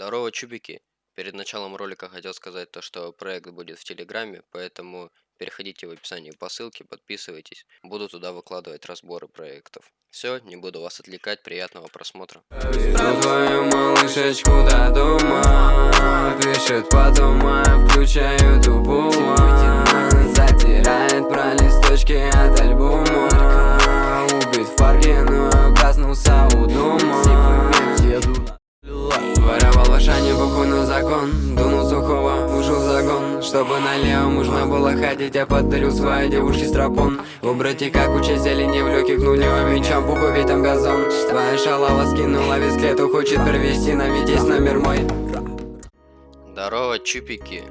Здорово, чубики! Перед началом ролика хотел сказать то, что проект будет в Телеграме, поэтому переходите в описание по ссылке, подписывайтесь. Буду туда выкладывать разборы проектов. Все, не буду вас отвлекать, приятного просмотра. Затирает про листочки от альбома можно было ходить Я подарил своей девушке стропон У братика куча зелени в легких нулевым мечом Пуху ведь там газон Твоя шалава скинула висклету Хочет перевести на Витязь номер мой Здорово, чупики!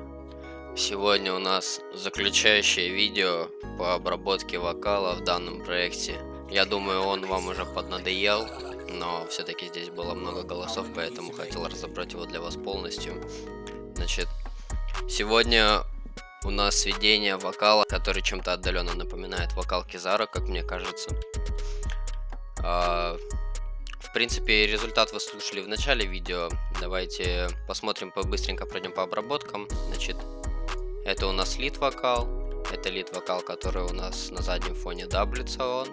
Сегодня у нас заключающее видео по обработке вокала в данном проекте. Я думаю, он вам уже поднадоел, но все-таки здесь было много голосов, поэтому хотел разобрать его для вас полностью. Значит, сегодня у нас сведение вокала, который чем-то отдаленно напоминает вокал Кизара, как мне кажется. А, в принципе, результат вы слушали в начале видео. Давайте посмотрим, побыстренько пройдем по обработкам. Значит, это у нас лид вокал. Это лид вокал, который у нас на заднем фоне даблится он.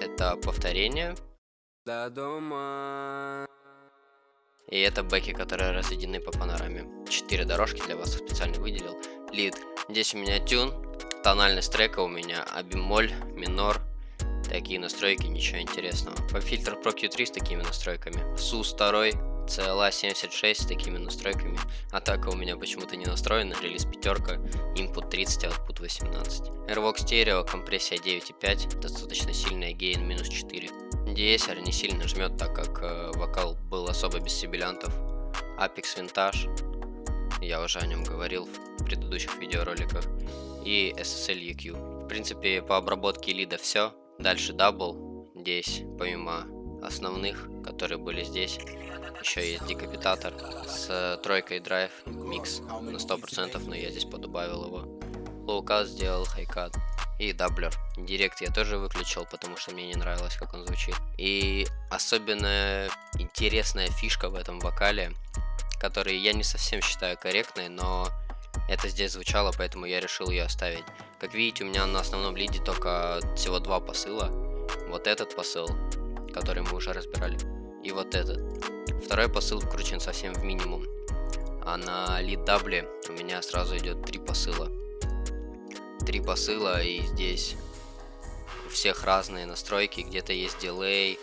Это повторение до дома. И это бэки, которые разведены по панораме. Четыре дорожки для вас специально выделил. Лид. Здесь у меня тюн. Тональность трека у меня а бемоль, минор. Такие настройки, ничего интересного. По фильтр Pro Q3 с такими настройками. SUS 2, CLA 76 с такими настройками. Атака у меня почему-то не настроена. Релиз пятерка, input 30, output 18. Airvox стерео, компрессия 9.5, достаточно сильная, гейн минус 4. De-esser не сильно жмет, так как э, вокал был особо без сибилянтов. Aphex Vintage, я уже о нем говорил в предыдущих видеороликах. И SSL EQ. В принципе, по обработке лида все. Дальше double. Здесь, помимо основных, которые были здесь, еще есть Decapitator с тройкой драйв, микс на 100%, но я здесь подубавил его. Low cut сделал high cut и doubler. Direct я тоже выключил, потому что мне не нравилось, как он звучит. И особенно интересная фишка в этом вокале, который я не совсем считаю корректной, но это здесь звучало, поэтому я решил ее оставить. Как видите, у меня на основном лиде только всего два посыла. Вот этот посыл, который мы уже разбирали, и вот этот. Второй посыл вкручен совсем в минимум. А на lead дабле у меня сразу идет три посыла три посыла, и здесь у всех разные настройки. Где-то есть дилей,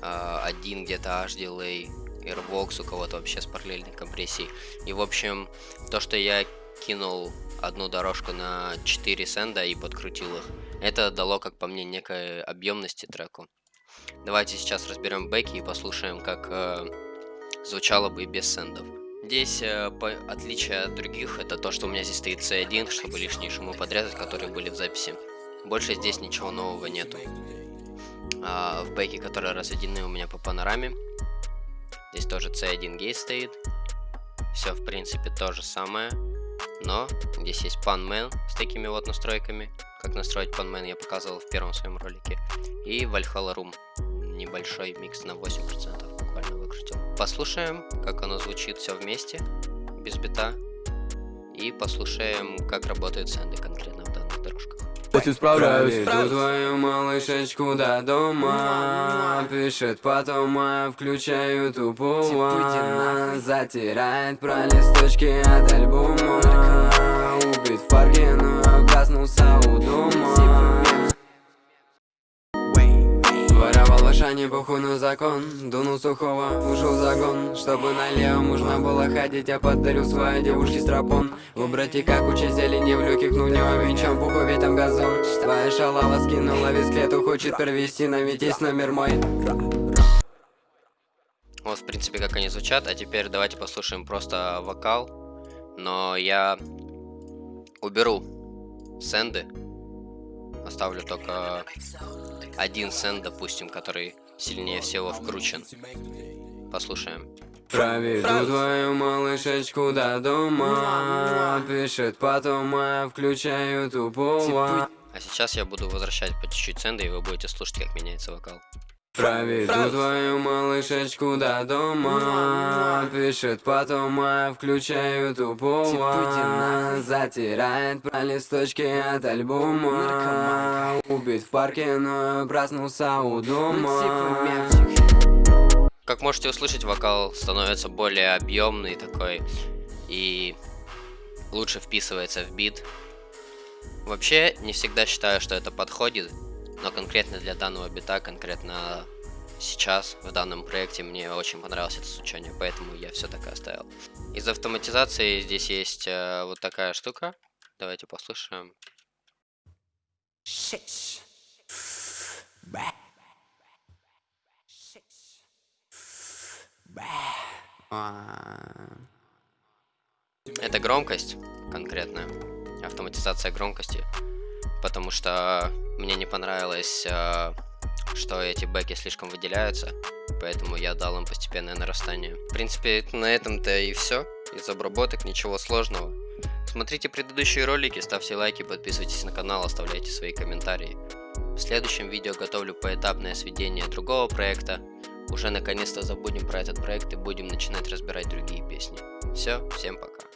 а, один где-то аж дилей, Airbox у кого-то вообще с параллельной компрессией. И в общем, то, что я кинул одну дорожку на 4 сенда и подкрутил их, это дало, как по мне, некой объемности треку. Давайте сейчас разберем бэки и послушаем, как э, звучало бы без сендов. Здесь э, по, отличие от других, это то, что у меня здесь стоит C1, чтобы лишние шумы подрезать, которые были в записи. Больше здесь ничего нового нету. А, в бэке, которые разведены у меня по панораме, здесь тоже C1 гейт стоит. Все, в принципе, то же самое. Но здесь есть Panman с такими вот настройками. Как настроить Panman я показывал в первом своем ролике. И Valhalla Room. Небольшой микс на 8% буквально выкрутил. Послушаем, как оно звучит все вместе, без бита. И послушаем, как работают сэнды конкретно Я справляюсь, твою малышечку до дома Пишет потом, а включаю тупого Затирает про листочки от альбома. Убит в парке, но проснулся у дома не похуй на закон. Дунул сухого, ушел загон Чтобы налево можно было ходить. Я подарил своей девушке стропон У братика куча зелени в люких Ну не венчом, пуху ведь там газон. Твоя шалава скинула висклету Хочет провести на Витязь номер мой. Вот в принципе как они звучат. А теперь давайте послушаем просто вокал. Но я уберу сенды Оставлю только один сенд, допустим, который сильнее всего вкручен. Послушаем. Проведу твою малышечку до дома Пишет потом, а включаю тупого А сейчас я буду возвращать по чуть-чуть сенда, и вы будете слушать, как меняется вокал. Проведу твою малышечку до дома. Пишет потом, а включаю тупого Затирает про листочки от альбома. Убит в парке, но проснулся у дома. Как можете услышать, вокал становится более объемный такой И лучше вписывается в бит. Вообще, не всегда считаю, что это подходит но конкретно для данного бита, конкретно сейчас, в данном проекте, мне очень понравилось это звучание, поэтому я все так и оставил. Из автоматизации здесь есть э, вот такая штука. Давайте послушаем. Это громкость конкретная, автоматизация громкости потому что мне не понравилось, э, что эти бэки слишком выделяются, поэтому я дал им постепенное нарастание. В принципе, на этом-то и все. Из обработок ничего сложного. Смотрите предыдущие ролики, ставьте лайки, подписывайтесь на канал, оставляйте свои комментарии. В следующем видео готовлю поэтапное сведение другого проекта. Уже наконец-то забудем про этот проект и будем начинать разбирать другие песни. Все, всем пока.